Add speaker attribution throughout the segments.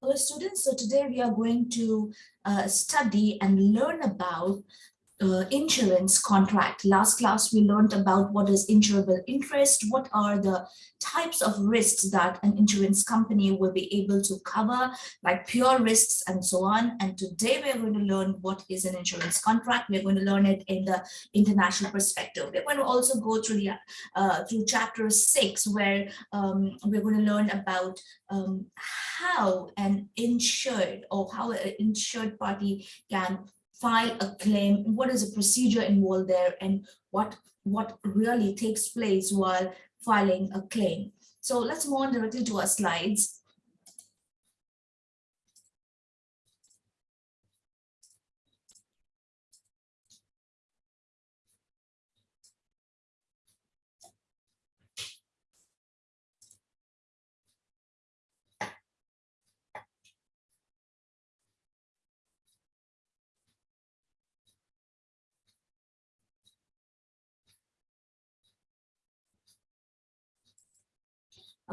Speaker 1: Hello students, so today we are going to uh, study and learn about uh, insurance contract. Last class, we learned about what is insurable interest, what are the types of risks that an insurance company will be able to cover, like pure risks and so on. And today we're going to learn what is an insurance contract. We're going to learn it in the international perspective. We're going to also go through the uh, through chapter six, where um, we're going to learn about um, how an insured or how an insured party can file a claim, what is the procedure involved there, and what, what really takes place while filing a claim. So let's move on directly to our slides.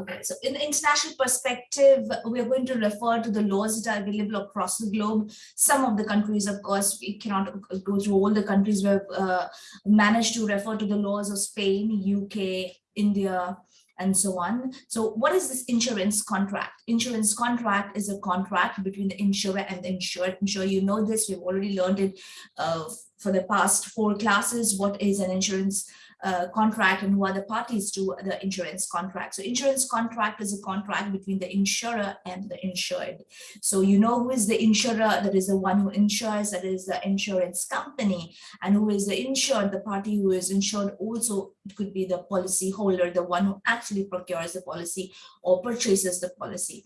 Speaker 1: Okay, so in the international perspective, we are going to refer to the laws that are available across the globe. Some of the countries, of course, we cannot go through all the countries. We've uh, managed to refer to the laws of Spain, UK, India, and so on. So what is this insurance contract? Insurance contract is a contract between the insurer and the insured. I'm sure you know this. We've already learned it uh, for the past four classes. What is an insurance uh, contract and who are the parties to the insurance contract. So insurance contract is a contract between the insurer and the insured. So you know who is the insurer, that is the one who insures, that is the insurance company, and who is the insured, the party who is insured also could be the policy holder, the one who actually procures the policy or purchases the policy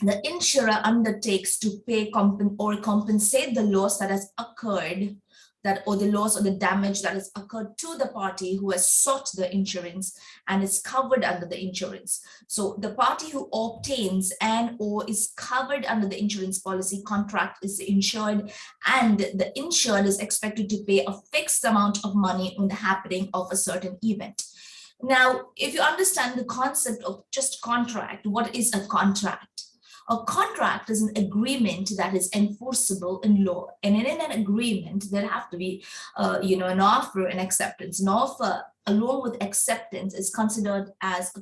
Speaker 1: the insurer undertakes to pay comp or compensate the loss that has occurred that or the loss or the damage that has occurred to the party who has sought the insurance and is covered under the insurance. So the party who obtains and or is covered under the insurance policy contract is insured and the insured is expected to pay a fixed amount of money on the happening of a certain event. Now, if you understand the concept of just contract, what is a contract? A contract is an agreement that is enforceable in law. And in an agreement, there have to be, uh, you know, an offer and acceptance. An offer along with acceptance is considered as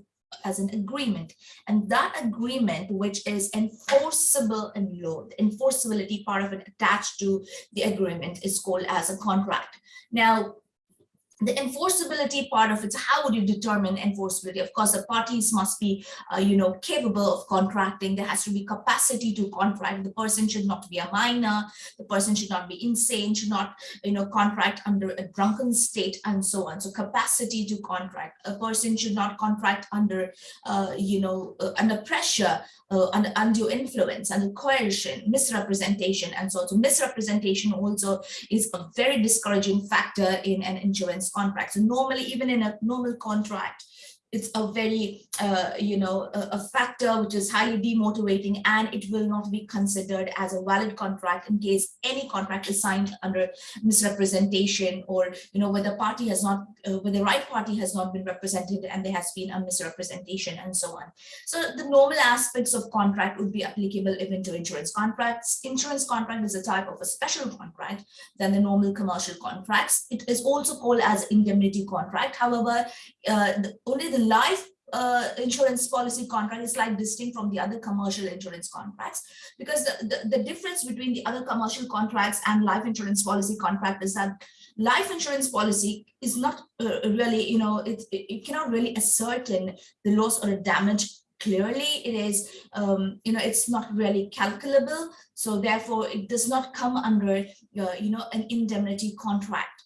Speaker 1: as an agreement and that agreement which is enforceable in law the enforceability part of it attached to the agreement is called as a contract now the enforceability part of it, how would you determine enforceability? Of course, the parties must be, uh, you know, capable of contracting. There has to be capacity to contract. The person should not be a minor. The person should not be insane, should not, you know, contract under a drunken state and so on. So capacity to contract. A person should not contract under, uh, you know, uh, under pressure uh, under undue influence, under coercion, misrepresentation, and so on. So misrepresentation also is a very discouraging factor in an insurance contract. So normally, even in a normal contract, it's a very, uh, you know, a, a, factor which is highly demotivating and it will not be considered as a valid contract in case any contract is signed under misrepresentation or, you know, where the party has not, uh, where the right party has not been represented and there has been a misrepresentation and so on. So the normal aspects of contract would be applicable even to insurance contracts. Insurance contract is a type of a special contract than the normal commercial contracts. It is also called as indemnity contract. However, uh, the, only the life uh, insurance policy contract is like distinct from the other commercial insurance contracts because the, the, the, difference between the other commercial contracts and life insurance policy contract is that life insurance policy is not uh, really, you know, it, it, it, cannot really ascertain the loss or the damage clearly. It is, um, you know, it's not really calculable. So therefore, it does not come under, uh, you know, an indemnity contract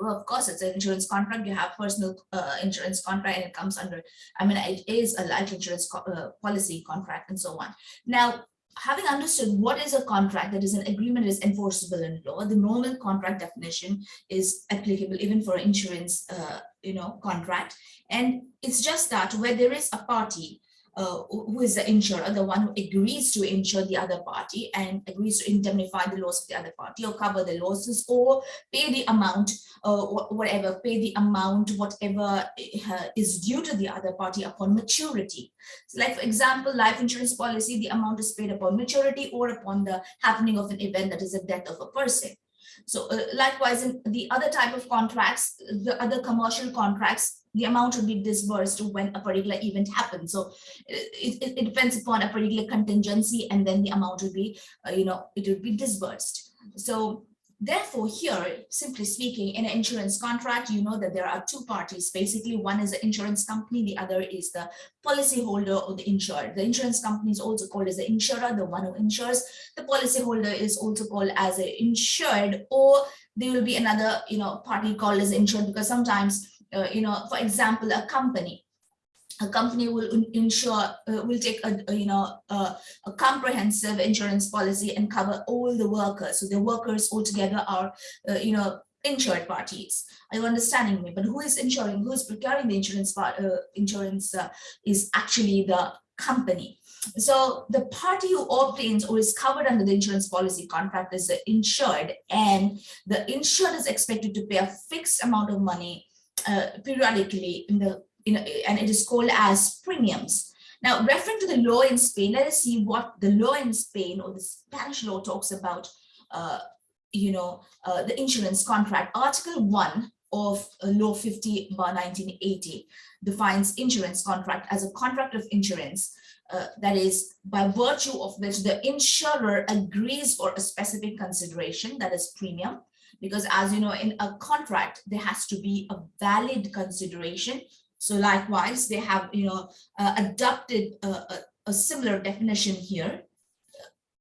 Speaker 1: well, of course, it's an insurance contract. You have personal uh, insurance contract and it comes under, I mean, it is a life insurance co uh, policy contract and so on. Now, having understood what is a contract that is an agreement is enforceable in law, the normal contract definition is applicable even for insurance, uh, you know, contract. And it's just that where there is a party uh, who is the insurer, the one who agrees to insure the other party and agrees to indemnify the loss of the other party or cover the losses or pay the amount, uh, whatever, pay the amount, whatever uh, is due to the other party upon maturity. So like, for example, life insurance policy, the amount is paid upon maturity or upon the happening of an event that is a death of a person. So uh, likewise, in the other type of contracts, the other commercial contracts, the amount will be disbursed when a particular event happens. So it, it, it depends upon a particular contingency and then the amount will be, uh, you know, it will be disbursed. So Therefore, here, simply speaking, in an insurance contract, you know that there are two parties. Basically, one is the insurance company, the other is the policyholder or the insured. The insurance company is also called as the insurer, the one who insures. The policyholder is also called as an insured, or there will be another, you know, party called as insured because sometimes, uh, you know, for example, a company. A company will insure uh, will take a, a you know a, a, comprehensive insurance policy and cover all the workers. So the workers altogether are uh, you know insured parties. Are you understanding me? But who is insuring who is procuring the insurance part uh, insurance uh, is actually the company. So the party who obtains or is covered under the insurance policy contract is insured and the insured is expected to pay a fixed amount of money uh, periodically in the you know, and it is called as premiums. Now, referring to the law in Spain, let us see what the law in Spain or the Spanish law talks about, uh, you know, uh, the insurance contract. Article 1 of uh, Law 50 bar 1980 defines insurance contract as a contract of insurance uh, that is by virtue of which the insurer agrees for a specific consideration that is premium because as you know in a contract there has to be a valid consideration so likewise, they have, you know, uh, adopted a, a, a similar definition here,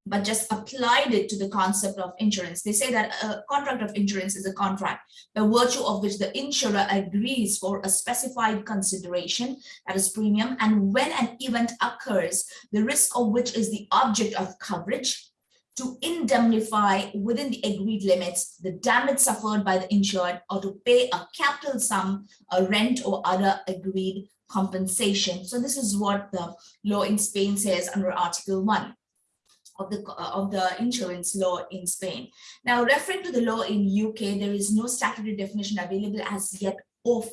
Speaker 1: but just applied it to the concept of insurance. They say that a contract of insurance is a contract by virtue of which the insurer agrees for a specified consideration, that is premium, and when an event occurs, the risk of which is the object of coverage, to indemnify within the agreed limits the damage suffered by the insured or to pay a capital sum, a rent or other agreed compensation. So this is what the law in Spain says under Article 1 of the of the insurance law in Spain. Now, referring to the law in UK, there is no statutory definition available as yet of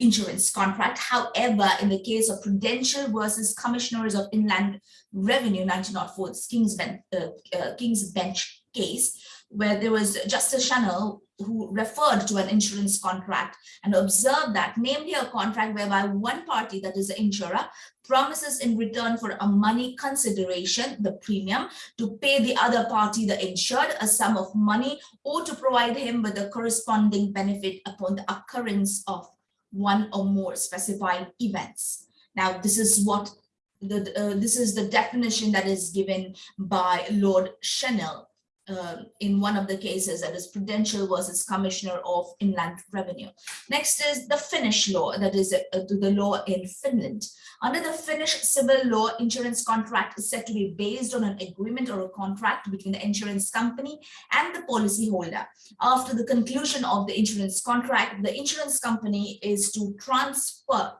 Speaker 1: insurance contract. However, in the case of Prudential versus Commissioners of Inland Revenue 1904, King's Bench, uh, uh, King's Bench case, where there was Justice Channell who referred to an insurance contract and observed that namely a contract whereby one party, that is the insurer, promises in return for a money consideration, the premium, to pay the other party, the insured, a sum of money or to provide him with a corresponding benefit upon the occurrence of one or more specified events. Now, this is what the uh, this is the definition that is given by Lord Channell uh, in one of the cases that is Prudential versus Commissioner of Inland Revenue. Next is the Finnish law, that is uh, the law in Finland. Under the Finnish civil law, insurance contract is said to be based on an agreement or a contract between the insurance company and the policyholder. After the conclusion of the insurance contract, the insurance company is to transfer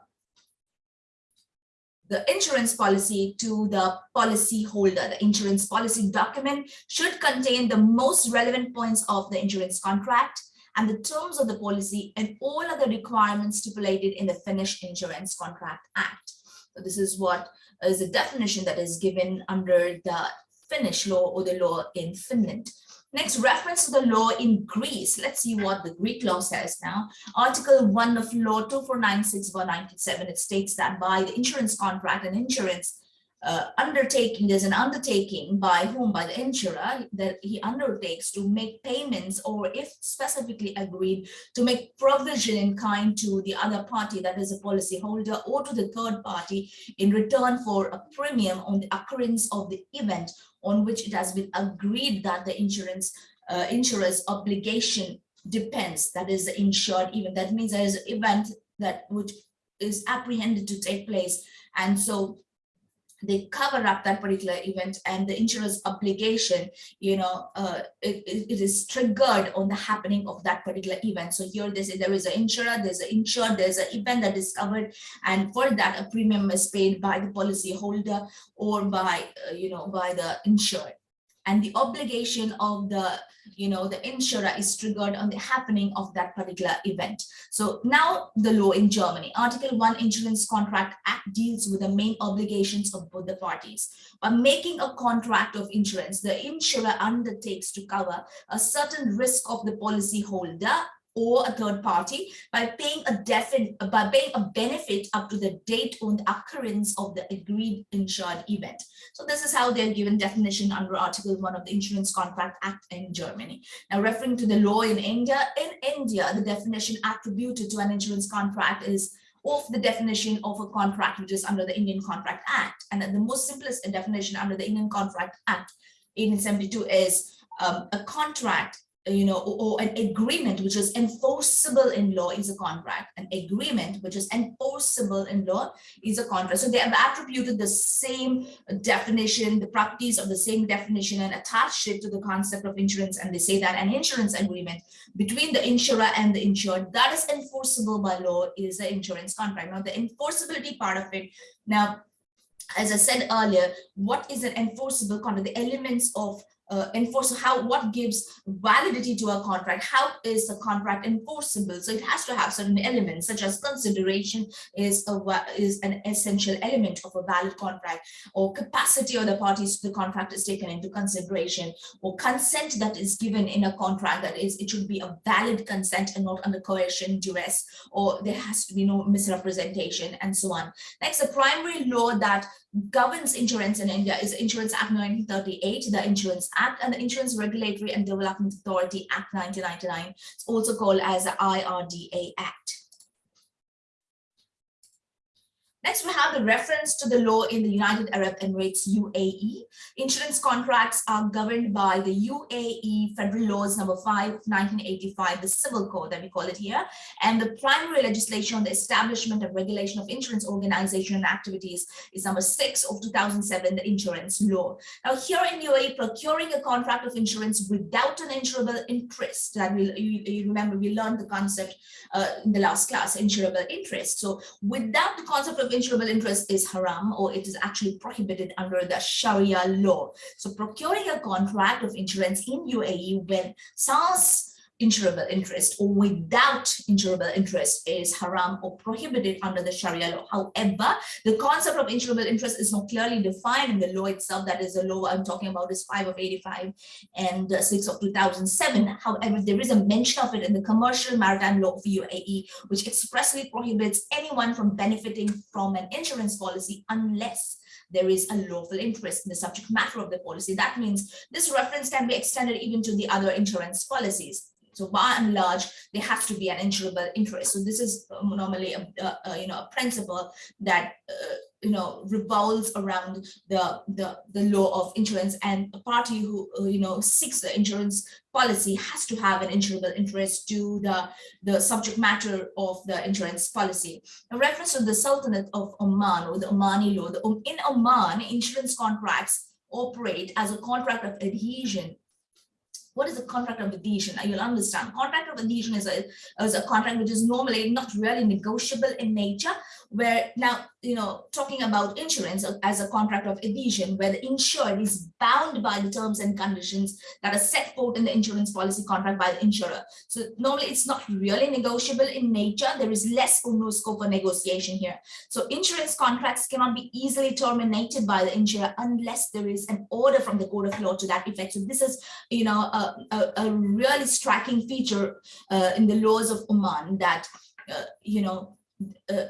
Speaker 1: the insurance policy to the policy holder. The insurance policy document should contain the most relevant points of the insurance contract and the terms of the policy and all other requirements stipulated in the Finnish Insurance Contract Act. So this is what is the definition that is given under the Finnish law or the law in Finland. Next, reference to the law in Greece. Let's see what the Greek law says now. Article 1 of Law 2496 97, it states that by the insurance contract and insurance uh, undertaking, there's an undertaking by whom, by the insurer, that he undertakes to make payments or if specifically agreed to make provision in kind to the other party, that is a policy holder or to the third party in return for a premium on the occurrence of the event on which it has been agreed that the insurance uh, insurer's obligation depends, that is the insured event. That means there is an event that which is apprehended to take place. And so they cover up that particular event and the insurer's obligation, you know, uh, it, it is triggered on the happening of that particular event. So here they say there is an insurer, there's an insured, there's an event that is covered, and for that a premium is paid by the policy holder or by, uh, you know, by the insured and the obligation of the you know the insurer is triggered on the happening of that particular event. So now the law in germany article 1 insurance contract act deals with the main obligations of both the parties. By making a contract of insurance the insurer undertakes to cover a certain risk of the policy holder or a third party by paying a by paying a benefit up to the date the occurrence of the agreed insured event. So this is how they're given definition under Article 1 of the Insurance Contract Act in Germany. Now referring to the law in India, in India, the definition attributed to an insurance contract is of the definition of a contract which is under the Indian Contract Act. And the most simplest definition under the Indian Contract Act 1872 is um, a contract you know, or, or, an agreement which is enforceable in law is a contract. An agreement which is enforceable in law is a contract. So they have attributed the same definition, the properties of the same definition and attached it to the concept of insurance. And they say that an insurance agreement between the insurer and the insured that is enforceable by law is an insurance contract. Now the enforceability part of it, now, as I said earlier, what is an enforceable contract? The elements of uh, enforce how what gives validity to a contract? How is a contract enforceable? So it has to have certain elements such as consideration is a is an essential element of a valid contract or capacity of the parties to the contract is taken into consideration or consent that is given in a contract that is it should be a valid consent and not under coercion duress or there has to be no misrepresentation and so on. Next the primary law that governs insurance in India is Insurance Act 1938, the Insurance Act, and the Insurance Regulatory and Development Authority Act 1999. It's also called as the IRDA Act. Next, we have the reference to the law in the United Arab Emirates, UAE. Insurance contracts are governed by the UAE Federal Laws number 5 of 1985, the civil code that we call it here, and the primary legislation on the establishment of regulation of insurance organization and activities is number 6 of 2007, the insurance law. Now here in UAE, procuring a contract of insurance without an insurable interest, that we, you, you remember we learned the concept uh, in the last class, insurable interest. So without the concept of insurable interest is haram or it is actually prohibited under the Sharia law. So procuring a contract of insurance in UAE when SARS insurable interest or without insurable interest is haram or prohibited under the Sharia law. However, the concept of insurable interest is not clearly defined in the law itself. That is the law I'm talking about is 5 of 85 and uh, 6 of 2007. However, there is a mention of it in the commercial maritime law of UAE, which expressly prohibits anyone from benefiting from an insurance policy unless there is a lawful interest in the subject matter of the policy. That means this reference can be extended even to the other insurance policies. So by and large, there has to be an insurable interest. So this is um, normally a, a, a you know a principle that uh, you know revolves around the the the law of insurance, and a party who uh, you know seeks the insurance policy has to have an insurable interest to the the subject matter of the insurance policy. A reference to the Sultanate of Oman or the Omani law. The, in Oman, insurance contracts operate as a contract of adhesion what is a contract of adhesion? You'll understand. Contract of adhesion is a, is a contract which is normally not really negotiable in nature, where now, you know, talking about insurance as a contract of adhesion, where the insured is bound by the terms and conditions that are set forth in the insurance policy contract by the insurer. So normally it's not really negotiable in nature. There is less or no scope for negotiation here. So insurance contracts cannot be easily terminated by the insurer unless there is an order from the court of law to that effect. So this is, you know, a, a, a really striking feature uh, in the laws of Oman that, uh, you know, uh,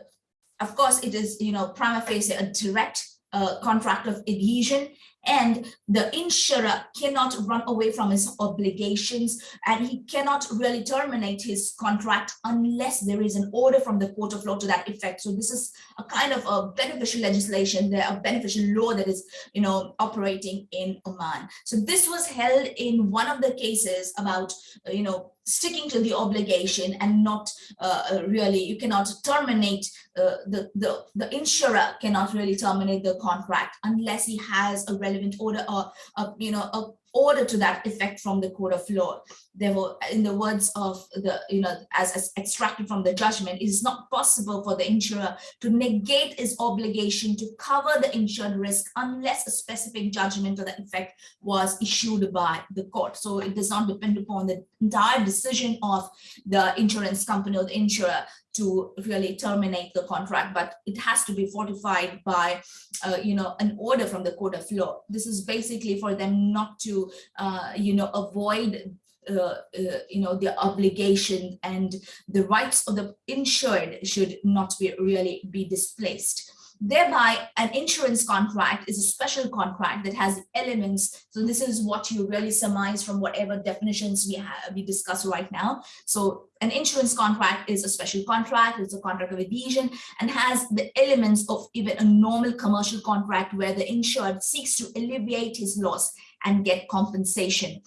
Speaker 1: of course, it is, you know, prima facie a direct uh, contract of adhesion and the insurer cannot run away from his obligations and he cannot really terminate his contract unless there is an order from the court of law to that effect. So this is a kind of a beneficial legislation, there a beneficial law that is, you know, operating in Oman. So this was held in one of the cases about, you know, sticking to the obligation and not uh, really, you cannot terminate, uh, the, the, the insurer cannot really terminate the contract unless he has a relevant order or, a, you know, a order to that effect from the court of law. There were, in the words of the, you know, as, as extracted from the judgment, it is not possible for the insurer to negate his obligation to cover the insured risk unless a specific judgment to that effect was issued by the court. So it does not depend upon the entire decision of the insurance company or the insurer to really terminate the contract, but it has to be fortified by, uh, you know, an order from the court of law. This is basically for them not to, uh, you know, avoid uh, uh, you know, the obligation and the rights of the insured should not be really be displaced. Thereby, an insurance contract is a special contract that has elements. So this is what you really surmise from whatever definitions we have we discuss right now. So an insurance contract is a special contract, it's a contract of adhesion and has the elements of even a normal commercial contract where the insured seeks to alleviate his loss and get compensation.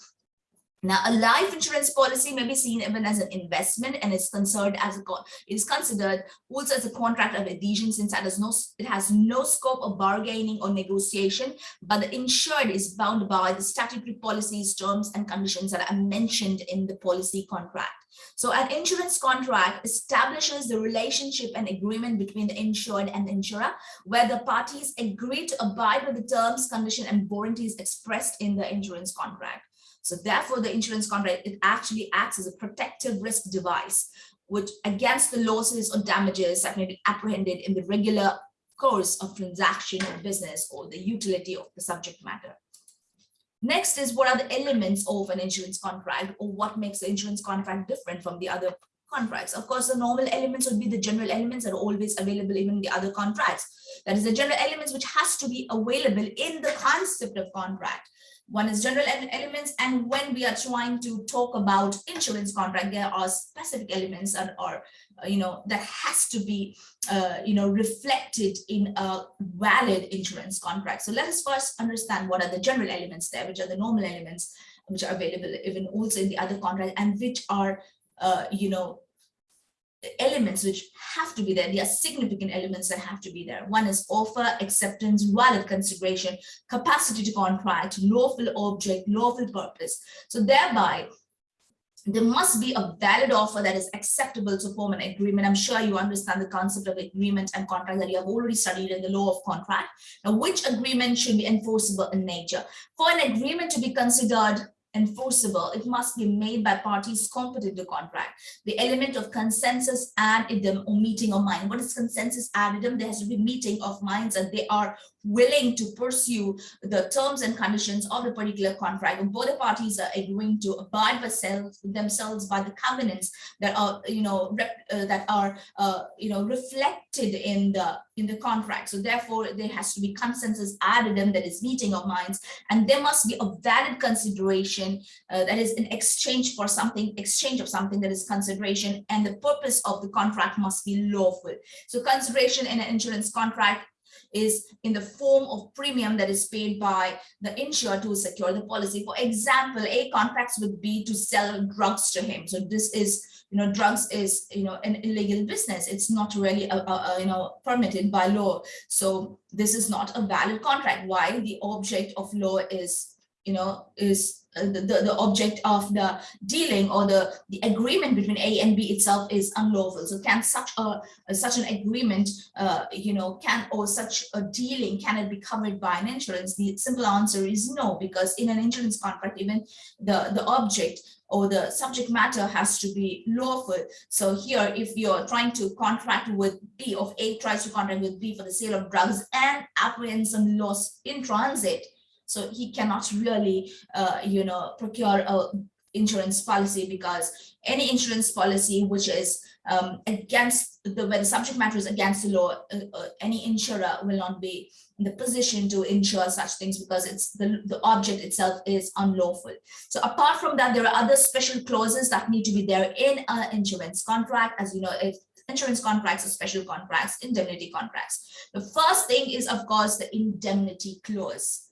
Speaker 1: Now, a life insurance policy may be seen even as an investment and is considered as a is considered also as a contract of adhesion since it has no it has no scope of bargaining or negotiation, but the insured is bound by the statutory policies, terms, and conditions that are mentioned in the policy contract. So an insurance contract establishes the relationship and agreement between the insured and the insurer, where the parties agree to abide with the terms, condition, and warranties expressed in the insurance contract. So therefore, the insurance contract, it actually acts as a protective risk device, which against the losses or damages that may be apprehended in the regular course of transaction or business or the utility of the subject matter. Next is what are the elements of an insurance contract or what makes the insurance contract different from the other contracts. Of course, the normal elements would be the general elements that are always available even in the other contracts. That is the general elements which has to be available in the concept of contract. One is general elements, and when we are trying to talk about insurance contract, there are specific elements that are, uh, you know, that has to be, uh, you know, reflected in a valid insurance contract. So let us first understand what are the general elements there, which are the normal elements, which are available even also in the other contract, and which are, uh, you know, elements which have to be there. There are significant elements that have to be there. One is offer, acceptance, valid consideration, capacity to contract, lawful object, lawful purpose. So thereby, there must be a valid offer that is acceptable to form an agreement. I'm sure you understand the concept of agreement and contract that you have already studied in the law of contract. Now, which agreement should be enforceable in nature? For an agreement to be considered enforceable, it must be made by parties competent to contract. The element of consensus ad idem or meeting of mind. What is consensus ad idem? There has to be meeting of minds and they are willing to pursue the terms and conditions of the particular contract. Both the parties are agreeing to abide self, themselves by the covenants that are you know uh, that are uh, you know reflected in the in the contract. So therefore there has to be consensus ad idem that is meeting of minds. And there must be a valid consideration uh, that is in exchange for something exchange of something that is consideration and the purpose of the contract must be lawful. So consideration in an insurance contract is in the form of premium that is paid by the insurer to secure the policy. For example, A contracts with B to sell drugs to him. So this is, you know, drugs is, you know, an illegal business. It's not really, a, a, a, you know, permitted by law. So this is not a valid contract. Why? The object of law is, you know, is the, the object of the dealing or the, the agreement between A and B itself is unlawful. So can such a, such an agreement, uh, you know, can or such a dealing, can it be covered by an insurance? The simple answer is no, because in an insurance contract, even the, the object or the subject matter has to be lawful. So here, if you're trying to contract with B, of A tries to contract with B for the sale of drugs and apprehends some loss in transit, so he cannot really, uh, you know, procure a insurance policy because any insurance policy which is um, against the when the subject matter is against the law, uh, uh, any insurer will not be in the position to insure such things because it's the, the object itself is unlawful. So apart from that, there are other special clauses that need to be there in an insurance contract. As you know, if insurance contracts or special contracts, indemnity contracts. The first thing is, of course, the indemnity clause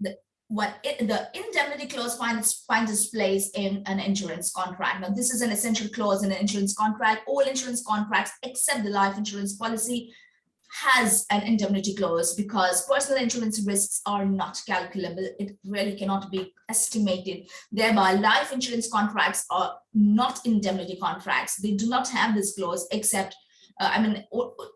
Speaker 1: the, what it, the indemnity clause finds, finds its place in an insurance contract. Now, this is an essential clause in an insurance contract. All insurance contracts except the life insurance policy has an indemnity clause because personal insurance risks are not calculable. It really cannot be estimated. Thereby, life insurance contracts are not indemnity contracts. They do not have this clause except uh, I mean,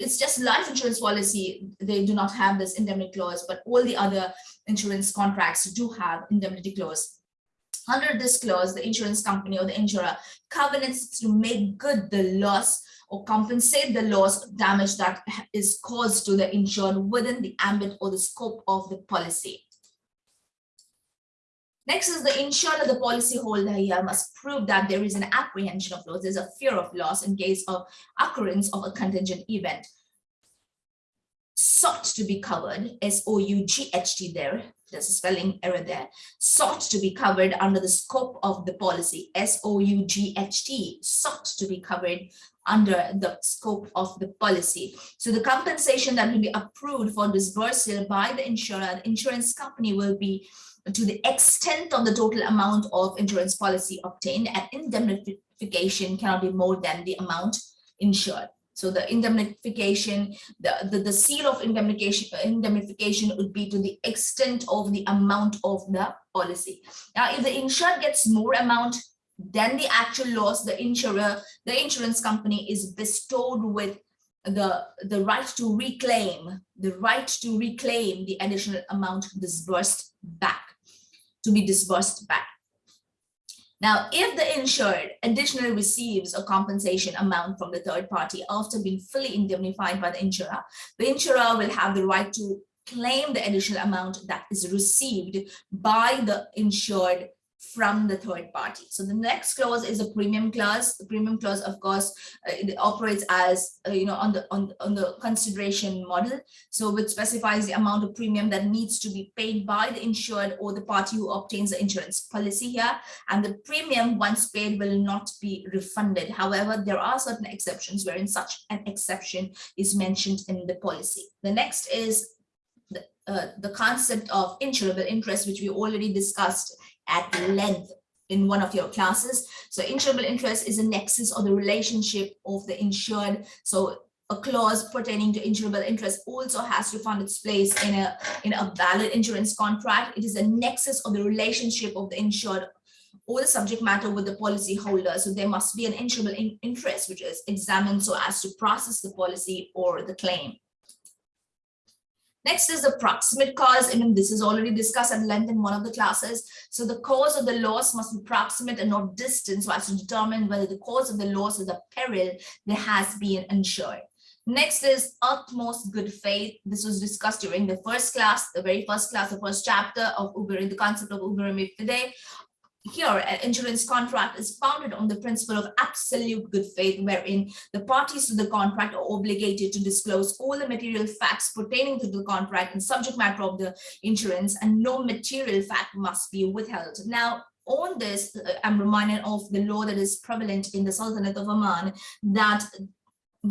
Speaker 1: it's just life insurance policy. They do not have this indemnity clause, but all the other insurance contracts do have indemnity clause. Under this clause, the insurance company or the insurer covenants to make good the loss or compensate the loss damage that is caused to the insured within the ambit or the scope of the policy. Next is the insured or the policyholder here must prove that there is an apprehension of loss, there's a fear of loss in case of occurrence of a contingent event. Sought to be covered, S-O-U-G-H-T there, there's a spelling error there, sought to be covered under the scope of the policy, S-O-U-G-H-T, sought to be covered under the scope of the policy. So the compensation that will be approved for disbursal by the insurer, the insurance company will be to the extent of the total amount of insurance policy obtained and indemnification cannot be more than the amount insured. So the indemnification, the, the, the seal of indemnification, indemnification would be to the extent of the amount of the policy. Now, if the insured gets more amount than the actual loss, the insurer, the insurance company is bestowed with the, the right to reclaim, the right to reclaim the additional amount disbursed back to be disbursed back. Now, if the insured additionally receives a compensation amount from the third party after being fully indemnified by the insurer, the insurer will have the right to claim the additional amount that is received by the insured from the third party. So the next clause is a premium clause. The premium clause, of course, uh, it operates as uh, you know on the on on the consideration model. So which specifies the amount of premium that needs to be paid by the insured or the party who obtains the insurance policy here. And the premium once paid will not be refunded. However, there are certain exceptions wherein such an exception is mentioned in the policy. The next is the, uh, the concept of insurable interest, which we already discussed at length in one of your classes. So insurable interest is a nexus or the relationship of the insured. So a clause pertaining to insurable interest also has to find its place in a in a valid insurance contract. It is a nexus of the relationship of the insured or the subject matter with the policy holder. So there must be an insurable in interest which is examined so as to process the policy or the claim. Next is the proximate cause. I mean, this is already discussed at length in one of the classes. So the cause of the loss must be proximate and not distant so as to determine whether the cause of the loss is a peril that has been insured. Next is utmost good faith. This was discussed during the first class, the very first class, the first chapter of Uber, the concept of Uber today here an insurance contract is founded on the principle of absolute good faith wherein the parties to the contract are obligated to disclose all the material facts pertaining to the contract and subject matter of the insurance and no material fact must be withheld. Now on this, uh, I'm reminded of the law that is prevalent in the Sultanate of Oman that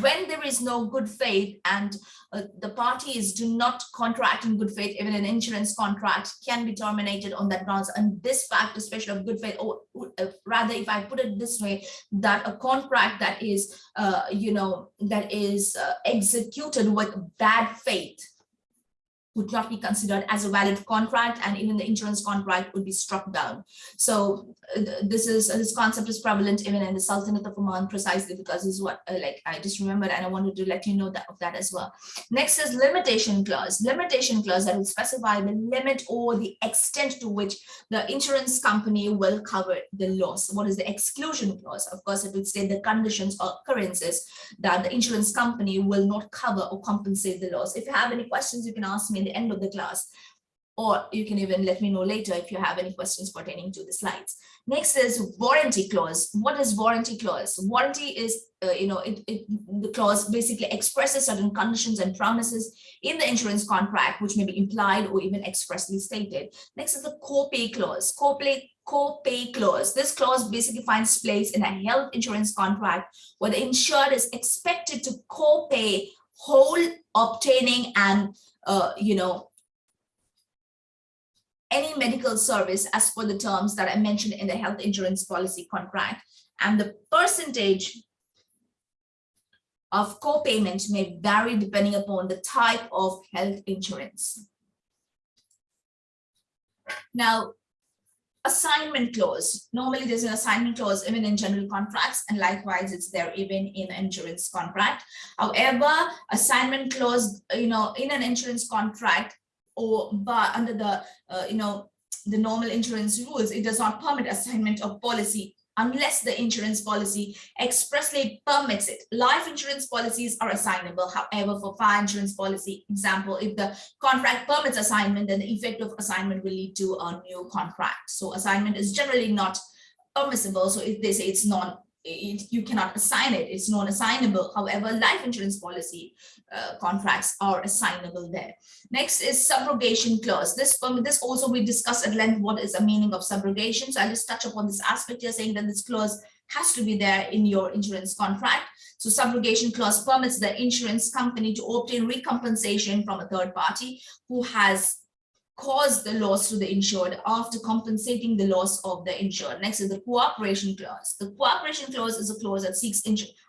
Speaker 1: when there is no good faith and uh, the parties do not contract in good faith, even an insurance contract can be terminated on that grounds. And this fact, especially of good faith, or uh, rather, if I put it this way, that a contract that is, uh, you know, that is uh, executed with bad faith would not be considered as a valid contract and even the insurance contract would be struck down. So uh, this is uh, this concept is prevalent even in the Sultanate of Oman precisely because this is what uh, like I just remembered and I wanted to let you know that of that as well. Next is limitation clause. Limitation clause that will specify the limit or the extent to which the insurance company will cover the loss. What is the exclusion clause? Of course, it will say the conditions or occurrences that the insurance company will not cover or compensate the loss. If you have any questions, you can ask me the end of the class or you can even let me know later if you have any questions pertaining to the slides. Next is warranty clause. What is warranty clause? Warranty is, uh, you know, it, it, the clause basically expresses certain conditions and promises in the insurance contract, which may be implied or even expressly stated. Next is the co-pay clause. Co-pay co-pay clause. This clause basically finds place in a health insurance contract where the insured is expected to co-pay whole obtaining and uh, you know, any medical service as per the terms that I mentioned in the health insurance policy contract. And the percentage of co-payment may vary depending upon the type of health insurance. Now, assignment clause. Normally there's an assignment clause even in general contracts and likewise it's there even in insurance contract. However, assignment clause, you know, in an insurance contract or but under the, uh, you know, the normal insurance rules, it does not permit assignment of policy unless the insurance policy expressly permits it. Life insurance policies are assignable. However, for fire insurance policy, example, if the contract permits assignment, then the effect of assignment will lead to a new contract. So assignment is generally not permissible. So if they say it's non it, you cannot assign it. It's non-assignable. However, life insurance policy uh, contracts are assignable there. Next is subrogation clause. This, um, this also we discussed at length what is the meaning of subrogation. So I'll just touch upon this aspect here saying that this clause has to be there in your insurance contract. So subrogation clause permits the insurance company to obtain recompensation from a third party who has caused the loss to the insured after compensating the loss of the insured. Next is the cooperation clause. The cooperation clause is a clause that seeks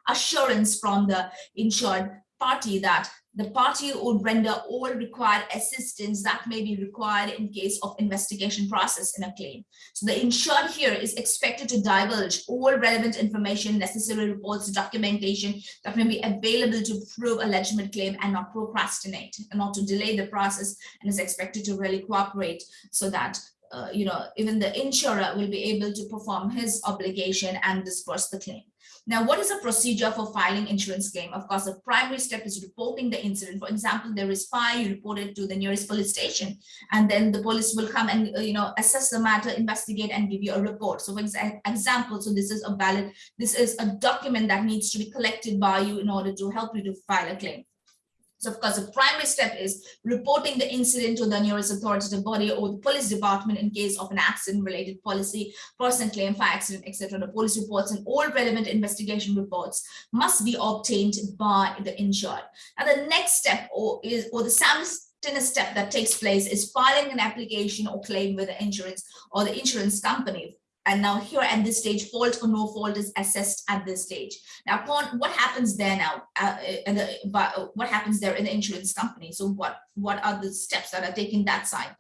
Speaker 1: assurance from the insured party that the party would render all required assistance that may be required in case of investigation process in a claim. So the insured here is expected to divulge all relevant information, necessary reports, documentation that may be available to prove a legitimate claim and not procrastinate and not to delay the process and is expected to really cooperate so that uh, you know, even the insurer will be able to perform his obligation and disperse the claim. Now, what is the procedure for filing insurance claim? Of course, the primary step is reporting the incident. For example, there is fire, you report it to the nearest police station, and then the police will come and, uh, you know, assess the matter, investigate, and give you a report. So for example, so this is a valid, this is a document that needs to be collected by you in order to help you to file a claim. So of course, the primary step is reporting the incident to the nearest authoritative body or the police department in case of an accident related policy, person claim, fire accident, etc. The police reports and all relevant investigation reports must be obtained by the insured. And the next step or is or the simultaneous step that takes place is filing an application or claim with the insurance or the insurance company and now here at this stage, fault or no fault is assessed at this stage. Now, upon what happens there now, uh, uh the, but uh, what happens there in the insurance company? So what, what are the steps that are taken that side?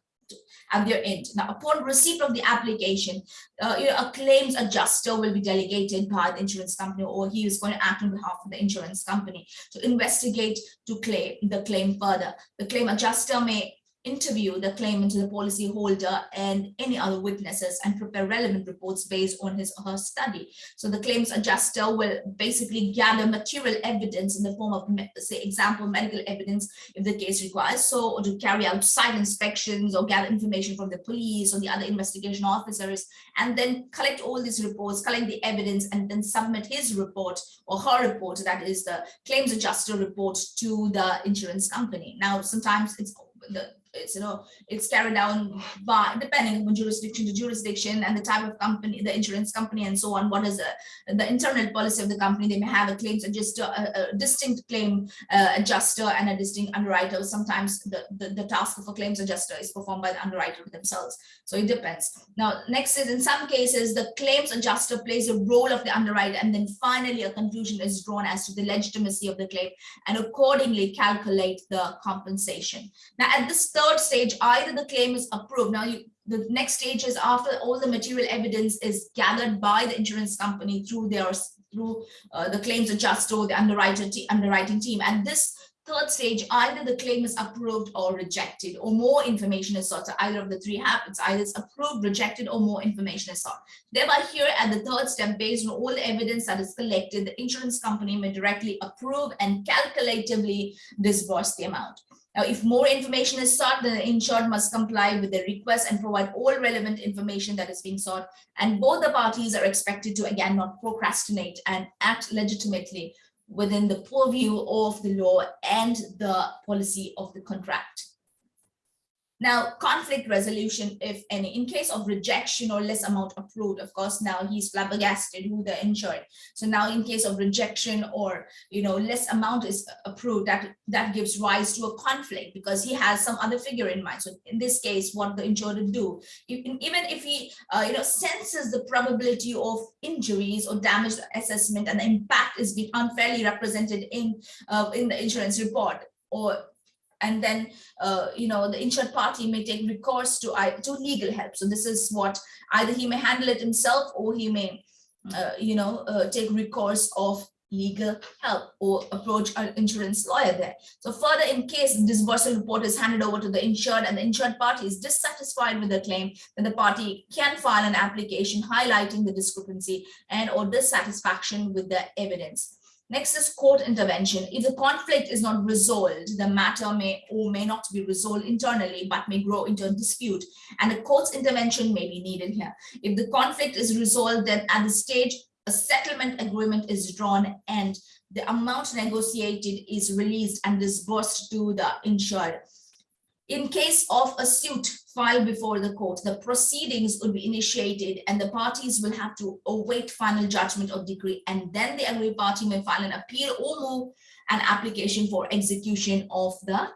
Speaker 1: at their end. Now, upon receipt of the application, uh, a claims adjuster will be delegated by the insurance company or he is going to act on behalf of the insurance company to investigate to claim the claim further. The claim adjuster may interview the claimant the policyholder, and any other witnesses and prepare relevant reports based on his or her study. So the claims adjuster will basically gather material evidence in the form of, say, example, medical evidence if the case requires so, or to carry out site inspections or gather information from the police or the other investigation officers, and then collect all these reports, collect the evidence, and then submit his report or her report, that is the claims adjuster report to the insurance company. Now, sometimes it's the it's you know it's carried down by depending on jurisdiction to jurisdiction and the type of company the insurance company and so on what is the, the internal policy of the company they may have a claims adjuster a, a distinct claim uh, adjuster and a distinct underwriter. Sometimes the, the, the task of a claims adjuster is performed by the underwriter themselves. So it depends. Now next is in some cases the claims adjuster plays a role of the underwriter and then finally a conclusion is drawn as to the legitimacy of the claim and accordingly calculate the compensation. Now at this third stage, either the claim is approved. Now, you, the next stage is after all the material evidence is gathered by the insurance company through their through uh, the claims adjuster the underwriter underwriting team. And this third stage, either the claim is approved or rejected, or more information is sought. So either of the three happens, either it's approved, rejected, or more information is sought. Thereby here at the third step, based on all the evidence that is collected, the insurance company may directly approve and calculatively disburse the amount. Now, if more information is sought, the insured must comply with the request and provide all relevant information that is being sought. And both the parties are expected to, again, not procrastinate and act legitimately within the purview of the law and the policy of the contract. Now, conflict resolution, if any, in case of rejection or less amount approved, of course, now he's flabbergasted who the insured. So now in case of rejection or, you know, less amount is approved, that, that gives rise to a conflict because he has some other figure in mind. So in this case, what the insured would do, even if he, uh, you know, senses the probability of injuries or damage assessment and the impact is being unfairly represented in, uh, in the insurance report or and then uh, you know the insured party may take recourse to to legal help. So this is what either he may handle it himself or he may uh, you know uh, take recourse of legal help or approach an insurance lawyer there. So further in case the disbursal report is handed over to the insured and the insured party is dissatisfied with the claim then the party can file an application highlighting the discrepancy and or dissatisfaction with the evidence Next is court intervention. If the conflict is not resolved, the matter may or may not be resolved internally, but may grow into a dispute, and the court's intervention may be needed here. If the conflict is resolved, then at the stage a settlement agreement is drawn and the amount negotiated is released and disbursed to the insured. In case of a suit filed before the court, the proceedings would be initiated and the parties will have to await final judgment or decree and then the aggrieved party may file an appeal or move an application for execution of the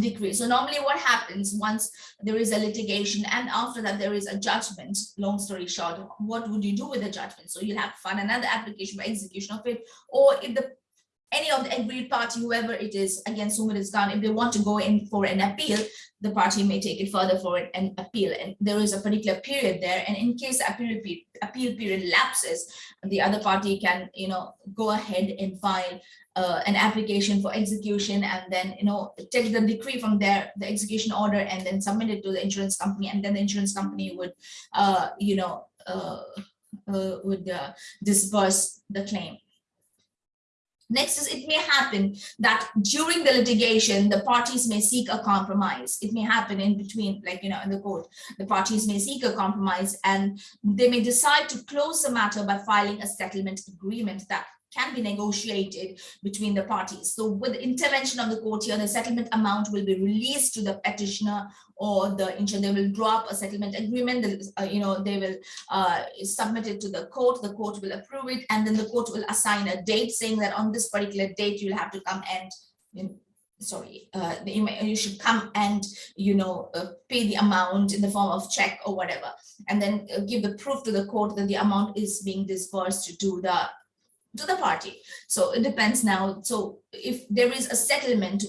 Speaker 1: decree. So normally what happens once there is a litigation and after that there is a judgment, long story short, what would you do with the judgment? So you'll have to file another application for execution of it or if the any of the aggrieved party, whoever it is against whom it is gone, if they want to go in for an appeal, the party may take it further forward and appeal. And there is a particular period there. And in case appeal, appeal period lapses, the other party can, you know, go ahead and file uh, an application for execution and then, you know, take the decree from there, the execution order, and then submit it to the insurance company. And then the insurance company would, uh, you know, uh, uh would uh, disburse the claim. Next is it may happen that during the litigation, the parties may seek a compromise. It may happen in between, like, you know, in the court, the parties may seek a compromise and they may decide to close the matter by filing a settlement agreement that can be negotiated between the parties. So with the intervention of the court here, the settlement amount will be released to the petitioner or the insurer. They will draw up a settlement agreement. Uh, you know, they will uh, submit it to the court. The court will approve it, and then the court will assign a date saying that on this particular date you'll have to come and. You sorry, uh, you, should come and, you know, uh, pay the amount in the form of check or whatever, and then uh, give the proof to the court that the amount is being disbursed to the to the party. So it depends now. So if there is a settlement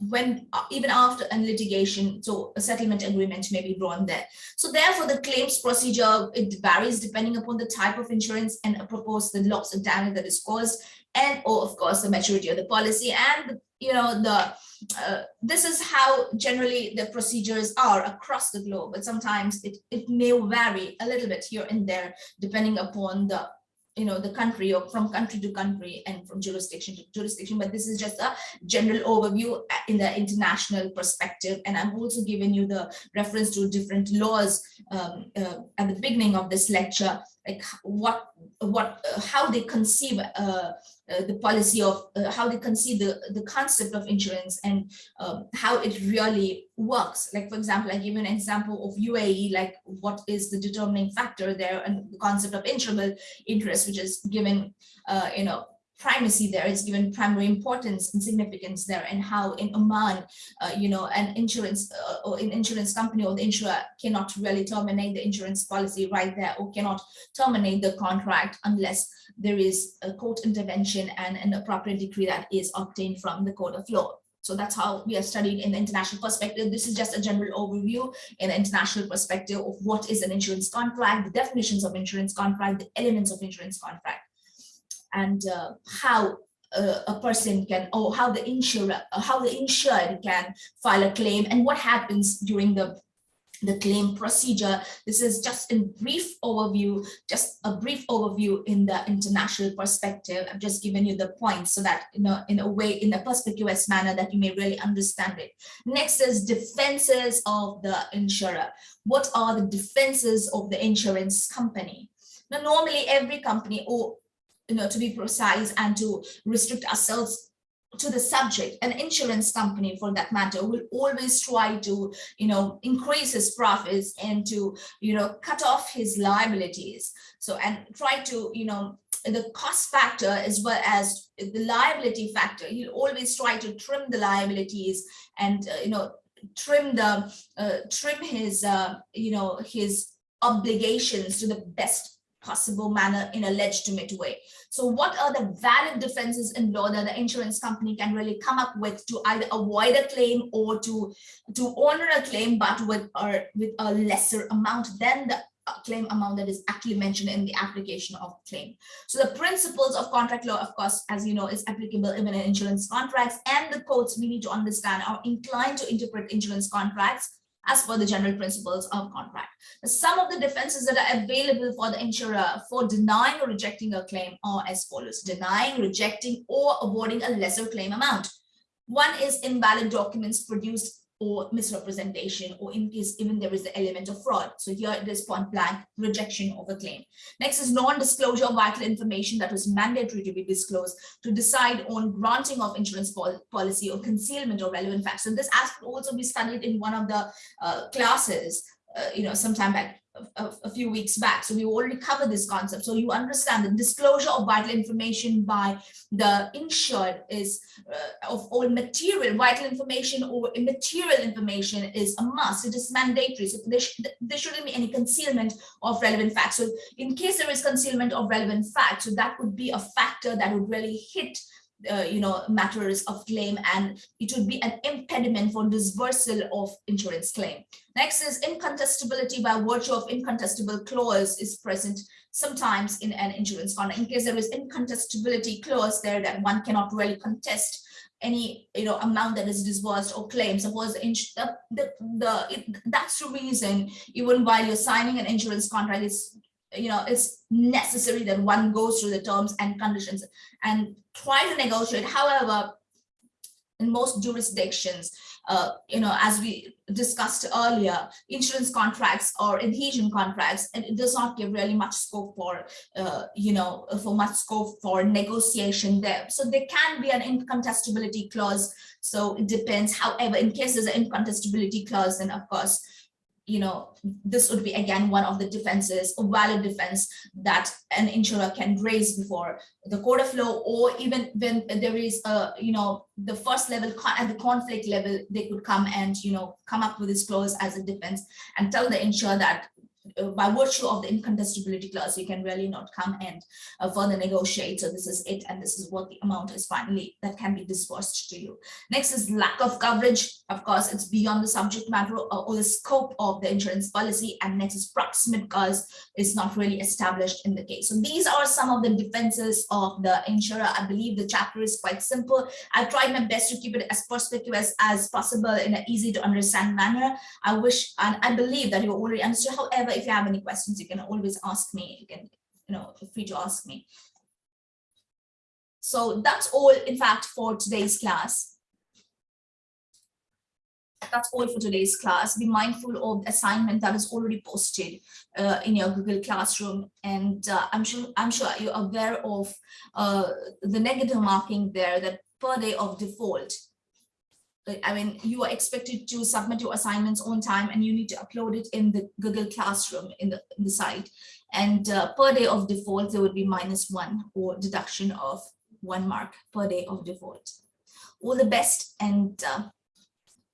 Speaker 1: when uh, even after a litigation, so a settlement agreement may be drawn there. So therefore the claims procedure, it varies depending upon the type of insurance and propose the loss of damage that is caused and or of course the maturity of the policy and you know the uh, this is how generally the procedures are across the globe but sometimes it, it may vary a little bit here and there depending upon the you know, the country or from country to country and from jurisdiction to jurisdiction, but this is just a general overview in the international perspective. And I'm also giving you the reference to different laws um, uh, at the beginning of this lecture like what what uh, how they conceive uh, uh, the policy of uh, how they conceive the the concept of insurance and um, how it really works. Like for example i give you an example of uae like what is the determining factor there and the concept of insurable interest which is given uh, you know primacy there is given primary importance and significance there and how in Oman, uh, you know, an insurance uh, or an insurance company or the insurer cannot really terminate the insurance policy right there or cannot terminate the contract unless there is a court intervention and an appropriate decree that is obtained from the court of law. So that's how we are studying in the international perspective. This is just a general overview in the international perspective of what is an insurance contract, the definitions of insurance contract, the elements of insurance contract and uh, how uh, a person can or how the insurer uh, how the insured can file a claim and what happens during the the claim procedure. This is just a brief overview, just a brief overview in the international perspective. I've just given you the points so that, you know, in a way, in a perspicuous manner that you may really understand it. Next is defenses of the insurer. What are the defenses of the insurance company? Now, normally every company or you know, to be precise and to restrict ourselves to the subject, an insurance company for that matter will always try to, you know, increase his profits and to, you know, cut off his liabilities. So, and try to, you know, the cost factor as well as the liability factor, he'll always try to trim the liabilities and, uh, you know, trim the, uh, trim his, uh, you know, his obligations to the best possible manner in a legitimate way. So what are the valid defenses in law that the insurance company can really come up with to either avoid a claim or to, to honor a claim, but with, or with a lesser amount than the claim amount that is actually mentioned in the application of claim. So the principles of contract law, of course, as you know, is applicable even in insurance contracts and the courts we need to understand are inclined to interpret insurance contracts as per the general principles of contract. Some of the defenses that are available for the insurer for denying or rejecting a claim are as follows, denying, rejecting, or awarding a lesser claim amount. One is invalid documents produced or misrepresentation or in case even there is the element of fraud. So here it is point blank rejection of a claim. Next is non-disclosure of vital information that was mandatory to be disclosed to decide on granting of insurance pol policy or concealment of relevant facts. And this aspect also be studied in one of the uh, classes, uh, you know, sometime back a, a, few weeks back. So we already covered this concept. So you understand the disclosure of vital information by the insured is uh, of all material, vital information or immaterial information is a must. It is mandatory. So there, sh there shouldn't be any concealment of relevant facts. So in case there is concealment of relevant facts, so that would be a factor that would really hit uh, you know, matters of claim and it would be an impediment for dispersal of insurance claim. Next is incontestability by virtue of incontestable clause is present sometimes in an insurance contract. In case there is incontestability clause there that one cannot really contest any you know amount that is disbursed or claimed suppose the, the, the it, that's the reason even while you're signing an insurance contract it's you know it's necessary that one goes through the terms and conditions and try to negotiate. However in most jurisdictions uh, you know as we discussed earlier insurance contracts or adhesion contracts and it does not give really much scope for uh, you know for much scope for negotiation there. So there can be an incontestability clause. So it depends. However in cases an incontestability clause then of course you know, this would be again one of the defenses, a valid defense that an insurer can raise before the court of law, or even when there is a, you know, the first level at the conflict level, they could come and, you know, come up with this clause as a defense and tell the insurer that uh, by virtue of the incontestability clause, you can really not come and uh, further negotiate. So this is it, and this is what the amount is finally that can be disbursed to you. Next is lack of coverage. Of course, it's beyond the subject matter or, or the scope of the insurance policy. And next is proximate cause is not really established in the case. So these are some of the defenses of the insurer. I believe the chapter is quite simple. I tried my best to keep it as perspective as, as possible in an easy to understand manner. I wish and I believe that you already understood. However, if you have any questions, you can always ask me. You can, you know, feel free to ask me. So that's all, in fact, for today's class. That's all for today's class. Be mindful of the assignment that is already posted uh, in your Google Classroom, and uh, I'm sure I'm sure you're aware of uh, the negative marking there that per day of default I mean, you are expected to submit your assignments on time and you need to upload it in the Google Classroom in the, in the site. And uh, per day of default, there would be minus one or deduction of one mark per day of default. All the best and uh,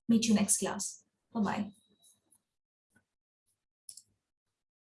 Speaker 1: meet you next class. Bye-bye.